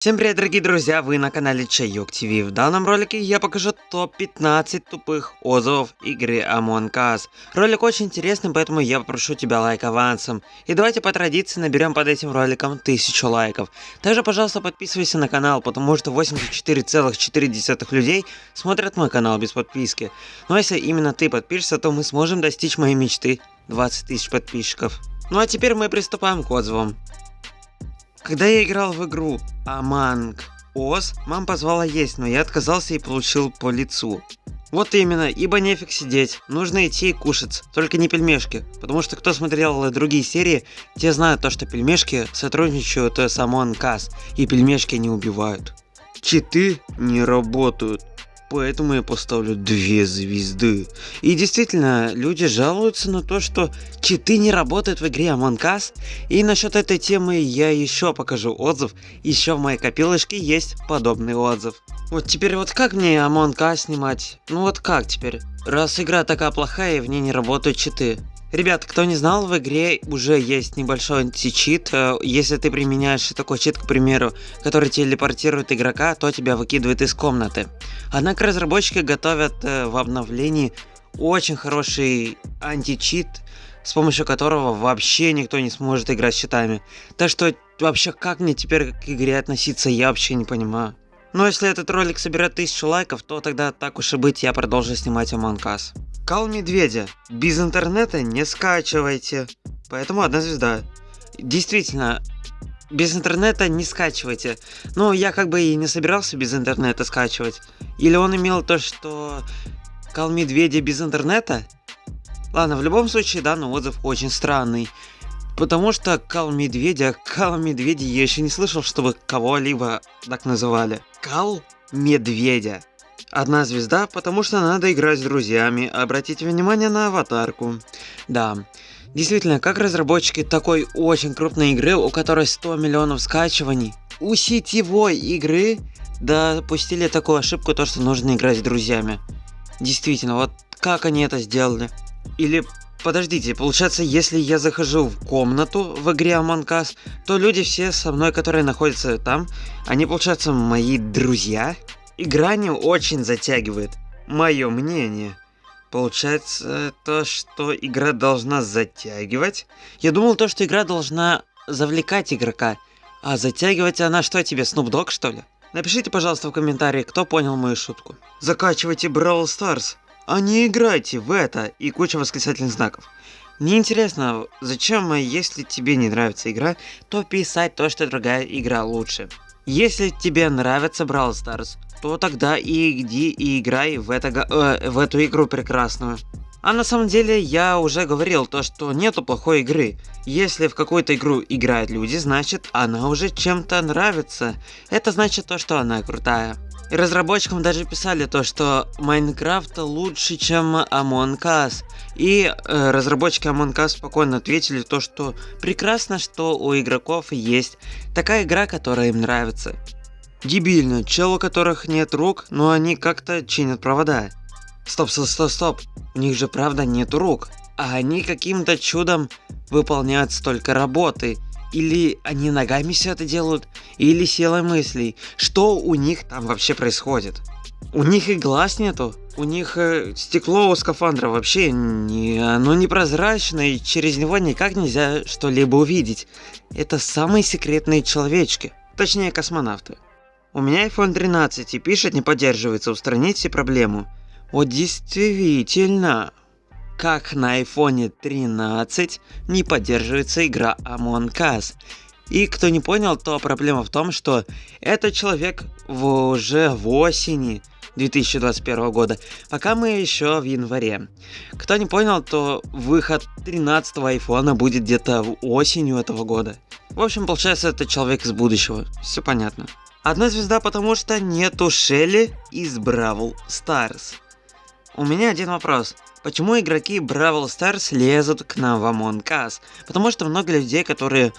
Всем привет, дорогие друзья, вы на канале Чайок ТВ. В данном ролике я покажу топ-15 тупых отзывов игры Among Us. Ролик очень интересный, поэтому я попрошу тебя лайк авансом. И давайте по традиции наберем под этим роликом 1000 лайков. Также, пожалуйста, подписывайся на канал, потому что 84,4 людей смотрят мой канал без подписки. Но если именно ты подпишешься, то мы сможем достичь моей мечты 20 тысяч подписчиков. Ну а теперь мы приступаем к отзывам. Когда я играл в игру Among Us, мама позвала есть, но я отказался и получил по лицу. Вот именно, ибо нефиг сидеть, нужно идти и кушать, только не пельмешки, потому что кто смотрел другие серии, те знают то, что пельмешки сотрудничают с Among Us, и пельмешки не убивают. Читы не работают. Поэтому я поставлю две звезды. И действительно, люди жалуются на то, что читы не работают в игре Among Us. И насчет этой темы я еще покажу отзыв. Еще в моей копилочке есть подобный отзыв. Вот теперь вот как мне Among Us снимать? Ну вот как теперь? Раз игра такая плохая и в ней не работают читы. Ребят, кто не знал, в игре уже есть небольшой античит. Э, если ты применяешь такой чит, к примеру, который телепортирует игрока, то тебя выкидывает из комнаты. Однако разработчики готовят э, в обновлении очень хороший античит, с помощью которого вообще никто не сможет играть с читами. Так что вообще как мне теперь к игре относиться, я вообще не понимаю. Но если этот ролик соберет тысячу лайков, то тогда так уж и быть, я продолжу снимать Among Us. Кал Медведя. Без интернета не скачивайте. Поэтому одна звезда. Действительно, без интернета не скачивайте. Но я как бы и не собирался без интернета скачивать. Или он имел то, что Кал Медведя без интернета? Ладно, в любом случае данный отзыв очень странный. Потому что Кал Медведя, Кал Медведя я еще не слышал, чтобы кого-либо так называли. Кал Медведя. Одна звезда, потому что надо играть с друзьями, обратите внимание на аватарку. Да, действительно, как разработчики такой очень крупной игры, у которой 100 миллионов скачиваний, у сетевой игры допустили такую ошибку, то что нужно играть с друзьями. Действительно, вот как они это сделали? Или Подождите, получается, если я захожу в комнату в игре Among Us, то люди все со мной, которые находятся там, они, получается, мои друзья? Игра не очень затягивает, мое мнение. Получается то, что игра должна затягивать? Я думал то, что игра должна завлекать игрока. А затягивать она что тебе, Snoop что ли? Напишите, пожалуйста, в комментарии, кто понял мою шутку. Закачивайте Brawl Stars, а не играйте в это и куча восклицательных знаков. Мне интересно, зачем, если тебе не нравится игра, то писать то, что другая игра лучше. Если тебе нравится Brawl Stars, то тогда и иди и играй в, это, э, в эту игру прекрасную. А на самом деле я уже говорил то, что нету плохой игры. Если в какую-то игру играют люди, значит она уже чем-то нравится. Это значит то, что она крутая. И разработчикам даже писали то, что Майнкрафт лучше, чем Among Us. И э, разработчики Among Us спокойно ответили то, что прекрасно, что у игроков есть такая игра, которая им нравится. Дебильно, чел, у которых нет рук, но они как-то чинят провода. Стоп, стоп, стоп, стоп, у них же правда нет рук, а они каким-то чудом выполняют столько работы. Или они ногами все это делают, или силой мыслей. Что у них там вообще происходит? У них и глаз нету, у них э, стекло у скафандра вообще не, оно непрозрачное, и через него никак нельзя что-либо увидеть. Это самые секретные человечки, точнее космонавты. У меня iPhone 13 и пишет не поддерживается, устраните проблему. Вот действительно, как на iPhone 13 не поддерживается игра Among Us. И кто не понял, то проблема в том, что этот человек в, уже в осени 2021 года, пока мы еще в январе. Кто не понял, то выход 13 айфона будет где-то осенью этого года. В общем, получается, это человек из будущего. Все понятно. Одна звезда, потому что нету Шелли из Brawl Stars. У меня один вопрос. Почему игроки Brawl Stars лезут к нам в Among Us? Потому что много людей, которые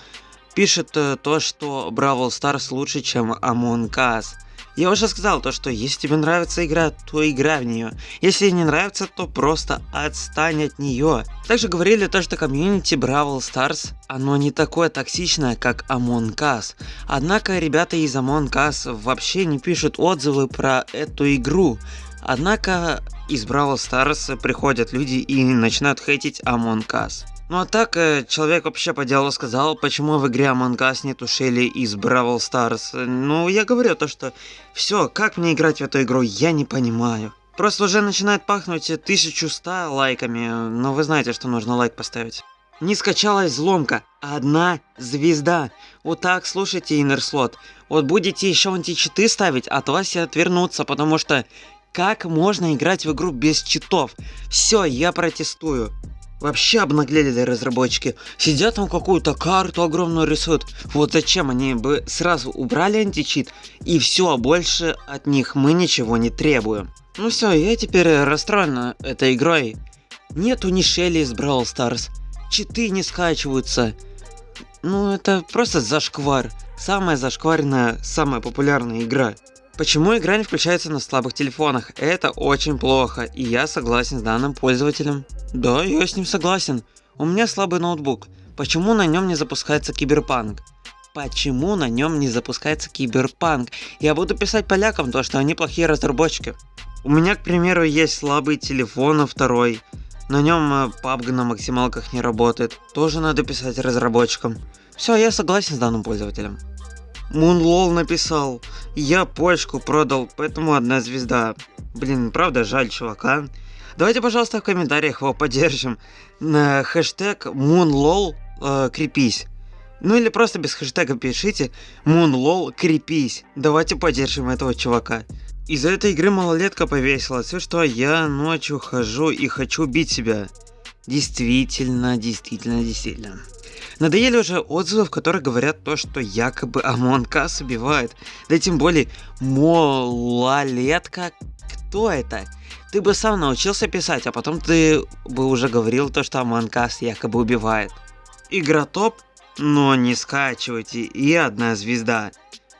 пишут э, то, что Brawl Stars лучше, чем Among Us. Я уже сказал то, что если тебе нравится игра, то играй в нее. Если не нравится, то просто отстань от нее. Также говорили то, что комьюнити Brawl Stars, оно не такое токсичное, как Among Us. Однако ребята из Among Us вообще не пишут отзывы про эту игру. Однако из Бравл Stars приходят люди и начинают хейтить Among Us. Ну а так, э, человек вообще по делу сказал, почему в игре Among Us нету Шелли из Бравл Stars. Ну, я говорю то, что все, как мне играть в эту игру, я не понимаю. Просто уже начинает пахнуть 1100 лайками, но вы знаете, что нужно лайк поставить. Не скачалась взломка, одна звезда. Вот так, слушайте, Иннерслот. Вот будете еще античиты ставить, от вас и отвернуться, потому что как можно играть в игру без читов? Все, я протестую. Вообще обнаглели разработчики. Сидят там какую-то карту огромную рисуют. Вот зачем они бы сразу убрали античит и все, больше от них мы ничего не требуем. Ну все, я теперь расстроена этой игрой. Нету ни Шелли из Brawl Stars. Читы не скачиваются. Ну это просто зашквар. Самая зашкваренная, самая популярная игра. Почему игра не включается на слабых телефонах? Это очень плохо, и я согласен с данным пользователем. Да, я с ним согласен. У меня слабый ноутбук. Почему на нем не запускается киберпанк? Почему на нем не запускается киберпанк? Я буду писать полякам то, что они плохие разработчики. У меня, к примеру, есть слабый телефон, а второй. На нем PUBG э, на максималках не работает. Тоже надо писать разработчикам. Все, я согласен с данным пользователем. Мунлол написал. Я почку продал, поэтому одна звезда. Блин, правда жаль чувака. Давайте, пожалуйста, в комментариях его поддержим. На хэштег Moonlol э, крепись. Ну или просто без хэштега пишите Moonlol крепись. Давайте поддержим этого чувака. Из-за этой игры малолетка повесилась, все что я ночью хожу и хочу бить себя. Действительно, действительно, действительно. Надоели уже отзывы, в которых говорят то, что якобы Us убивает. Да тем более, малолетка, кто это? Ты бы сам научился писать, а потом ты бы уже говорил то, что Us якобы убивает. Игра топ, но не скачивайте, и одна звезда.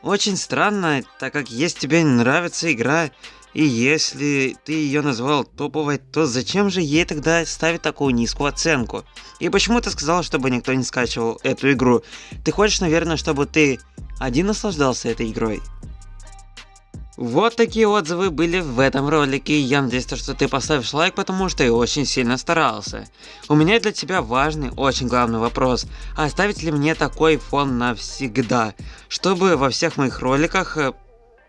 Очень странно, так как если тебе не нравится игра, и если ты ее назвал топовой, то зачем же ей тогда ставить такую низкую оценку? И почему ты сказал, чтобы никто не скачивал эту игру? Ты хочешь, наверное, чтобы ты один наслаждался этой игрой? Вот такие отзывы были в этом ролике, я надеюсь, что ты поставишь лайк, потому что я очень сильно старался. У меня для тебя важный, очень главный вопрос, оставить ли мне такой фон навсегда, чтобы во всех моих роликах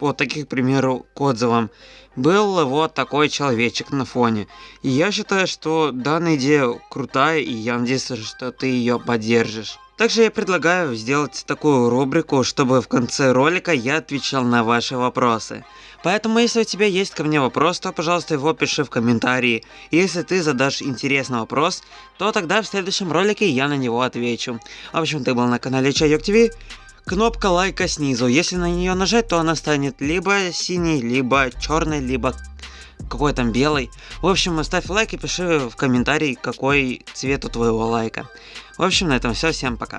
по таких, к примеру, к отзывам, был вот такой человечек на фоне. И я считаю, что данная идея крутая, и я надеюсь, что ты ее поддержишь. Также я предлагаю сделать такую рубрику, чтобы в конце ролика я отвечал на ваши вопросы. Поэтому, если у тебя есть ко мне вопрос, то, пожалуйста, его пиши в комментарии. Если ты задашь интересный вопрос, то тогда в следующем ролике я на него отвечу. В общем, ты был на канале Чайок ТВ кнопка лайка снизу. Если на нее нажать, то она станет либо синий, либо черный, либо какой там белый. В общем, ставь лайк и пиши в комментарии, какой цвет у твоего лайка. В общем, на этом все. Всем пока.